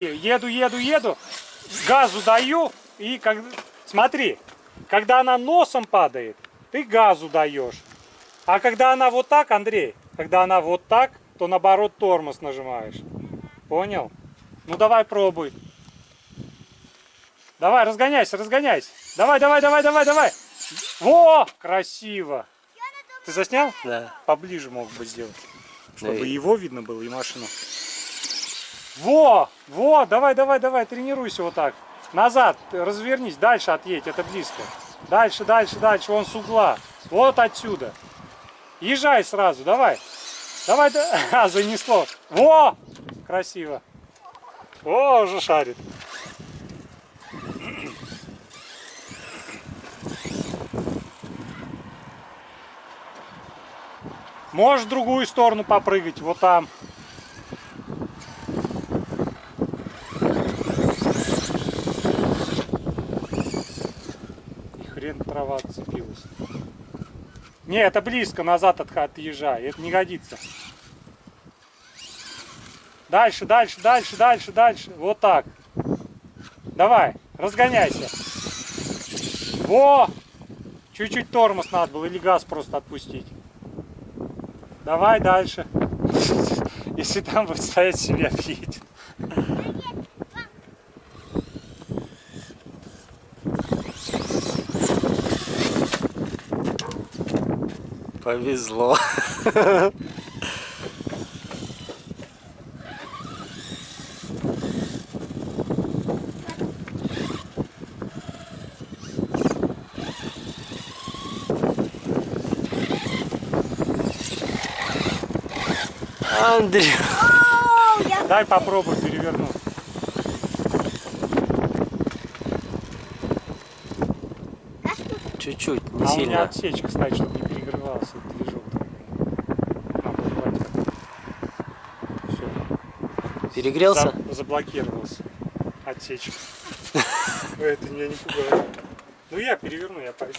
Еду, еду, еду, газу даю, и как... смотри, когда она носом падает, ты газу даешь. А когда она вот так, Андрей, когда она вот так, то наоборот тормоз нажимаешь. Понял? Ну давай пробуй. Давай, разгоняйся, разгоняйся. Давай, давай, давай, давай, давай. Во, красиво. Ты заснял? Да. Поближе мог бы сделать, чтобы Да его видно было и машину. Во, во, давай, давай, давай, тренируйся вот так. Назад, развернись, дальше отъедь, это близко. Дальше, дальше, дальше, вон с угла. Вот отсюда. Езжай сразу, давай. Давай, да. А, занесло. Во, красиво. О, уже шарит. Можешь в другую сторону попрыгать, вот там. Хрен трава отцепилась. Не, это близко, назад от, отъезжай, это не годится. Дальше, дальше, дальше, дальше, дальше. Вот так. Давай, разгоняйся. Во! Чуть-чуть тормоз надо было или газ просто отпустить. Давай дальше. Если там будет стоять, себя объедет. Повезло. Андрей. Дай попробуй перевернуть. Чуть-чуть, не а у меня сильно. отсечка, кстати, чтобы не перегревался этот движок. Все. Перегрелся? заблокировался. Отсечка. Это меня не пугает. Ну я переверну, я пойду.